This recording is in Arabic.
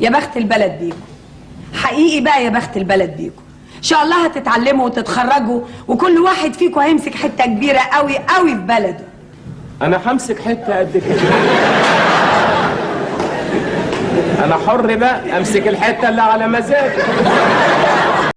يا بخت البلد بيكم حقيقي بقى يا بخت البلد بيكم إن شاء الله هتتعلموا وتتخرجوا وكل واحد فيكم هيمسك حتة كبيرة قوي قوي في بلده. أنا همسك حتة قد كده. أنا حر بقى أمسك الحتة اللي على مزاجي.